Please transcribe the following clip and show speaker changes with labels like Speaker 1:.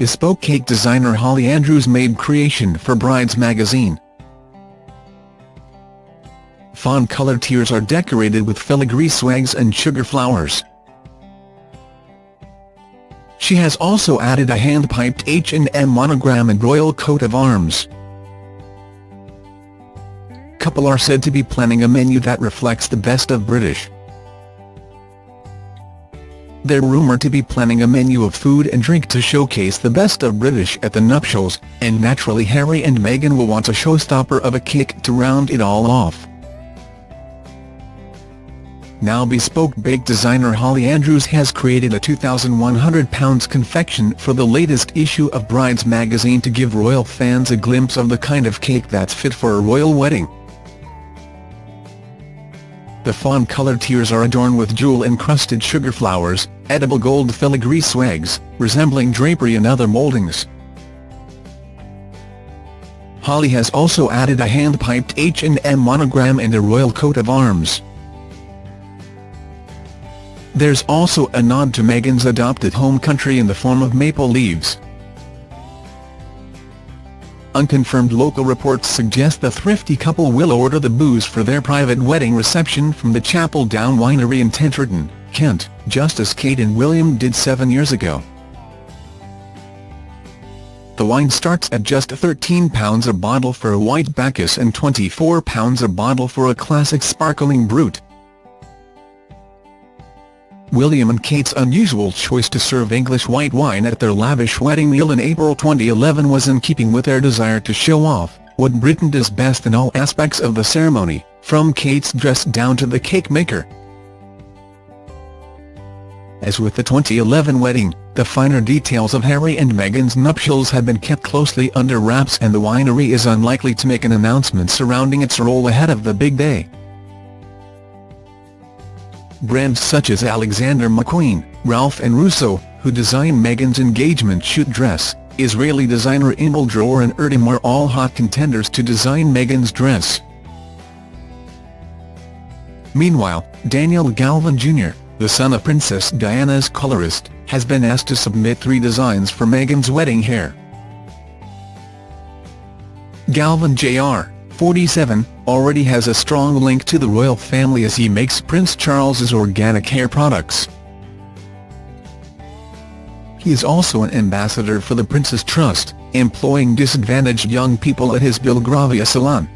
Speaker 1: bespoke cake designer Holly Andrews made creation for Brides magazine. Fawn-colored tiers are decorated with filigree swags and sugar flowers. She has also added a hand-piped H&M monogram and royal coat of arms. Couple are said to be planning a menu that reflects the best of British. They're rumoured to be planning a menu of food and drink to showcase the best of British at the nuptials, and naturally Harry and Meghan will want a showstopper of a cake to round it all off. Now bespoke bake designer Holly Andrews has created a £2,100 confection for the latest issue of Brides magazine to give royal fans a glimpse of the kind of cake that's fit for a royal wedding. The fawn-coloured tiers are adorned with jewel-encrusted sugar flowers, edible gold filigree swags, resembling drapery and other mouldings. Holly has also added a hand-piped H&M monogram and a royal coat of arms. There's also a nod to Meghan's adopted home country in the form of maple leaves. Unconfirmed local reports suggest the thrifty couple will order the booze for their private wedding reception from the Chapel Down Winery in Tenterden, Kent, just as Kate and William did seven years ago. The wine starts at just £13 a bottle for a white Bacchus and £24 a bottle for a classic sparkling Brut. William and Kate's unusual choice to serve English white wine at their lavish wedding meal in April 2011 was in keeping with their desire to show off what Britain does best in all aspects of the ceremony, from Kate's dress down to the cake maker. As with the 2011 wedding, the finer details of Harry and Meghan's nuptials have been kept closely under wraps and the winery is unlikely to make an announcement surrounding its role ahead of the big day. Brands such as Alexander McQueen, Ralph and Russo, who designed Meghan's engagement shoot dress, Israeli designer Inbal Dror and Erdem were all hot contenders to design Meghan's dress. Meanwhile, Daniel Galvin Jr., the son of Princess Diana's colorist, has been asked to submit three designs for Meghan's wedding hair. Galvin Jr., 47, already has a strong link to the royal family as he makes Prince Charles's organic hair products. He is also an ambassador for the Prince's Trust, employing disadvantaged young people at his Belgravia salon.